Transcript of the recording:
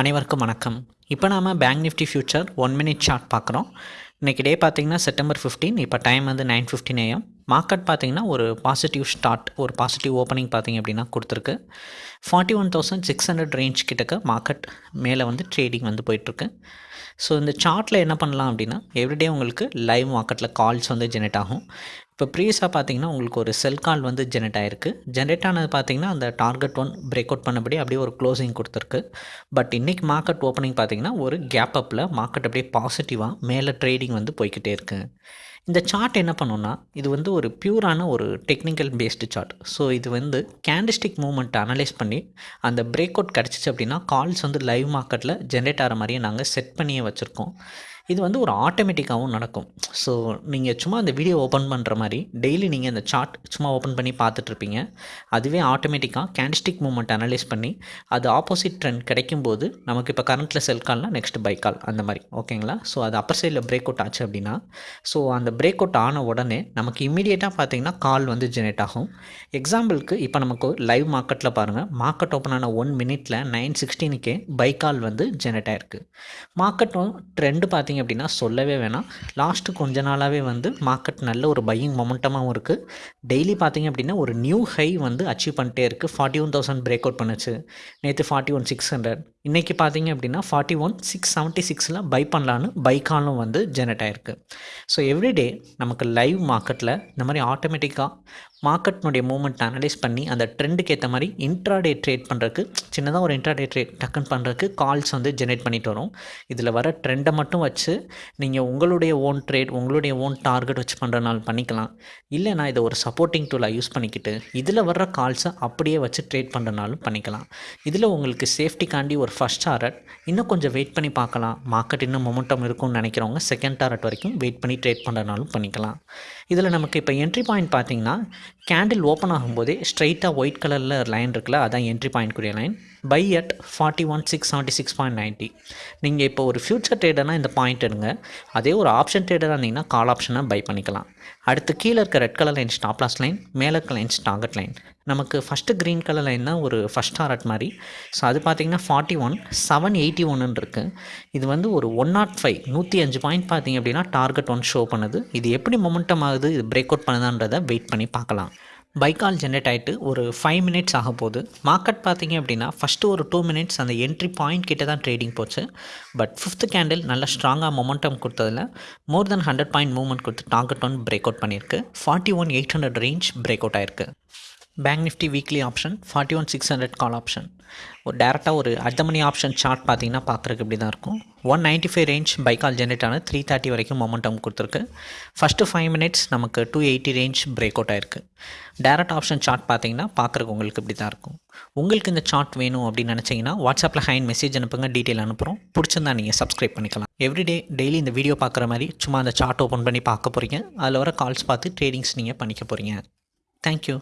அனைவருக்கும் வணக்கம். இப்போ நாம் bank Nifty future one minute chart பார்க்குறோம். இன்றைக்கி டே பார்த்தீங்கன்னா செப்டம்பர் ஃபிஃப்டீன் இப்போ டைம் வந்து நைன் ஃபிஃப்டின் ஏஎம் மார்க்கெட் பார்த்தீங்கன்னா ஒரு பாசிட்டிவ் ஸ்டார்ட் ஒரு பாசிட்டிவ் ஓப்பனிங் பார்த்தீங்க அப்படின்னா கொடுத்துருக்கு. Forty one thousand six hundred range கிட்டக்க மார்க்கெட் மேலே வந்து ட்ரேடிங் வந்து போயிட்டுருக்கு. ஸோ இந்த சார்ட்டில் என்ன பண்ணலாம் அப்படின்னா எவ்ரிடே உங்களுக்கு லைவ் மார்க்கெட்டில் கால்ஸ் வந்து ஜெனரேட் ஆகும். இப்போ ப்ரீவியஸாக பார்த்தீங்கன்னா உங்களுக்கு ஒரு செல் கால் வந்து ஜெனரேட் ஆயிருக்கு. ஜென்ரேட் ஆனது பார்த்தீங்கன்னா அந்த டார்கெட் ஒன் பிரேக் அவுட் பண்ணபடி அப்படியே ஒரு க்ளோசிங் கொடுத்துருக்கு. பட் இன்றைக்கி மார்க்கெட் ஓப்பனிங் பார்த்தீங்கன்னா ஒரு கேப் அப்பில் மார்க்கெட் அப்படியே பாசிட்டிவாக மேலே ட்ரேடிங் வந்து போய்கிட்டே இருக்குது இந்த சார்ட் என்ன பண்ணுன்னா இது வந்து ஒரு பியூரான ஒரு டெக்னிக்கல் பேஸ்டு சார்ட் ஸோ இது வந்து கேண்டிஸ்டிக் மூமெண்ட் அனலைஸ் பண்ணி அந்த பிரேக் அவுட் கிடச்சிச்சு அப்படின்னா கால்ஸ் வந்து லைவ் மார்க்கெட்டில் ஜென்ரேட் ஆகிற மாதிரியே நாங்கள் செட் பண்ணியே வச்சுருக்கோம். இது வந்து ஒரு ஆட்டோமேட்டிக்காகவும் நடக்கும். ஸோ நீங்கள் சும்மா அந்த வீடியோ ஓப்பன் பண்ணுற மாதிரி டெய்லி நீங்கள் அந்த சார்ட் சும்மா ஓப்பன் பண்ணி பார்த்துட்ருப்பீங்க அதுவே ஆட்டோமேட்டிக்காக கேண்டிஸ்டிக் மூமெண்ட் அனலைஸ் பண்ணி அது ஆப்போசிட் ட்ரெண்ட் கிடைக்கும்போது நமக்கு இப்போ கரண்ட்டில் செல் கால்னால் நெக்ஸ்ட் பை கால் அந்த மாதிரி. ஓகேங்களா ஸோ அது அப்பர் சைடில் பிரேக் அவுட் ஆச்சு அப்படின்னா ஸோ அந்த பிரேக் அவுட் ஆன உடனே நமக்கு இமீடியட்டாக பார்த்தீங்கன்னா கால் வந்து ஜெனரேட் ஆகும். எக்ஸாம்பிளுக்கு இப்போ நமக்கு லைவ் மார்க்கெட்டில் பாருங்கள் மார்க்கெட் ஓப்பன் ஆன ஒன் மினிட்டில் நைன் சிக்ஸ்டீனுக்கே பை கால் வந்து ஜெனரேட் ஆயிருக்கு. மார்க்கெட்டும் ட்ரெண்டு பார்த்தீங்க அப்படின்னா சொல்லவே வேணாம். லாஸ்ட்டு கொஞ்ச நாளாகவே வந்து மார்க்கெட் நல்ல ஒரு பையிங் மொமெண்டமாகவும் இருக்குது டெய்லி பார்த்தீங்க அப்படின்னா ஒரு நியூ ஹை வந்து அச்சீவ் பண்ணிட்டே இருக்குது forty one thousand break out பண்ணுச்சு. நேற்று ஃபார்ட்டி ஒன் சிக்ஸ் ஹண்ட்ரட் இன்றைக்கி பார்த்தீங்க அப்படின்னா ஃபார்ட்டி ஒன் சிக்ஸ் செவன்ட்டி சிக்ஸில் பை பண்ணலான்னு பைக்கானும் வந்து ஜெனரேட் ஆகிருக்கு ஸோ எவ்ரிடே நமக்கு லைவ் மார்க்கெட்டில் இந்த மாதிரி ஆட்டோமேட்டிக்காக மார்க்கெட்னுடைய மூமெண்ட் அனலைஸ் பண்ணி அந்த ட்ரெண்டுக்கு ஏற்ற மாதிரி இன்ட்ராடே ட்ரேட் பண்ணுறதுக்கு சின்னதாக ஒரு இன்ட்ராடே ட்ரேட் டக்குன்னு பண்ணுறதுக்கு கால்ஸ் வந்து ஜெனரேட் பண்ணிட்டு வரும். இதில் வர ட்ரெண்டை மட்டும் வச்சு நீங்கள் உங்களுடைய ஓன் ட்ரேட் உங்களுடைய ஓன் டார்கெட் வச்சு பண்ணுறனால பண்ணிக்கலாம். இல்லைனா இதை ஒரு சப்போர்ட்டிங் டூலாக யூஸ் பண்ணிக்கிட்டு இதில் வர்ற கால்ஸை அப்படியே வச்சு ட்ரேட் பண்ணுறனாலும் பண்ணிக்கலாம். இதில் உங்களுக்கு சேஃப்டிக்காண்டி ஒரு ஃபஸ்ட் டாரட் இன்னும் கொஞ்சம் வெயிட் பண்ணி பார்க்கலாம். மார்க்கெட் இன்னும் மொமெண்டம் இருக்கும்னு நினைக்கிறவங்க செகண்ட் டாரட் வரைக்கும் வெயிட் பண்ணி ட்ரேட் பண்ணுறனாலும் பண்ணிக்கலாம். இதில் நமக்கு இப்போ என்ட்ரி பாயிண்ட் பார்த்திங்கன்னா கேண்டில் ஓப்பன் ஆகும்போதே ஸ்ட்ரைட்டாக ஒயிட் கலரில் லைன் இருக்குல்ல அதான் entry பாயிண்ட்க்குரிய line buy at forty one six seventy six point ninety நீங்கள் இப்போ ஒரு ஃபியூச்சர் ட்ரேடர்னால் இந்த பாயிண்ட் எடுங்க. அதே ஒரு ஆப்ஷன் ட்ரேடராக இருந்தீங்கன்னா கால் ஆப்ஷனாக பை பண்ணிக்கலாம். அடுத்து கீழே இருக்க red colour line stop loss line மேலே இருக்க லைன்ஸ் டார்கெட் லைன் நமக்கு ஃபஸ்ட்டு க்ரீன் கலர் லைன் தான் ஒரு ஃபஸ்ட் டாரட் மாதிரி. ஸோ அது பார்த்தீங்கன்னா ஃபார்ட்டி ஒன் செவன் எயிட்டி ஒன்னு இருக்குது இது வந்து ஒரு ஒன் நாட் ஃபைவ் நூற்றி அஞ்சு பாயிண்ட் பார்த்தீங்க அப்படின்னா டார்கெட் ஒன் ஷோ பண்ணுது. இது எப்படி மொமெண்டம் ஆகுது இது பிரேக் அவுட் பண்ணுதான்றதை வெயிட் பண்ணி பார்க்கலாம். பைக்கால் ஜென்ரேட் ஆகிட்டு ஒரு ஃபைவ் மினிட்ஸ் ஆக போகுது. மார்க்கெட் பார்த்தீங்க அப்படின்னா ஃபஸ்ட்டு ஒரு டூ மினிட்ஸ் அந்த என்ட்ரி பாயிண்ட் கிட்ட தான் ட்ரேடிங் போச்சு. பட் ஃபிஃப்த் கேண்டில் நல்ல ஸ்ட்ராங்காக momentum கொடுத்ததில் more then hundred point movement கொடுத்து டார்கெட் ஒன் பிரேக் அவுட் பண்ணியிருக்கு. Forty one eight hundred range break out ஆயிருக்கு. Bank Nifty weekly option forty one six hundred call option ஒரு டேரெக்டாக ஒரு அடுத்த மணி ஆப்ஷன் சார்ட் பார்த்தீங்கன்னா பார்க்குறதுக்கு இப்படி தான் இருக்கும். One ninety five range buy call generate ஆனது த்ரீ தேர்ட்டி வரைக்கும் மொமெண்டம் கொடுத்துருக்கு. ஃபஸ்ட்டு ஃபைவ் மினிட்ஸ் நமக்கு two eighty range break out ஆயிருக்கு. டேரக்ட் ஆப்ஷன் சார்ட் பார்த்தீங்கன்னா பார்க்குறக்கு உங்களுக்கு இப்படி தான் இருக்கும். உங்களுக்கு இந்த சார்ட் வேணும் அப்படின்னு நினச்சிங்கன்னா வாட்ஸ்அப்பில் ஹைன் மெசேஜ் அனுப்புங்க டீட்டெயில் அனுப்புகிறோம் பிடிச்சிருந்தா நீங்கள் சப்ஸ்கிரைப் பண்ணிக்கலாம். எவ்ரிடே டெய்லி இந்த வீடியோ பார்க்குற மாதிரி சும்மா அந்த சார்ட் ஓப்பன் பண்ணி பார்க்க போகிறீங்க அதில் வர கால்ஸ் பார்த்து ட்ரேடிங்ஸ் நீங்கள் பண்ணிக்க போகிறீங்க தேங்க்யூ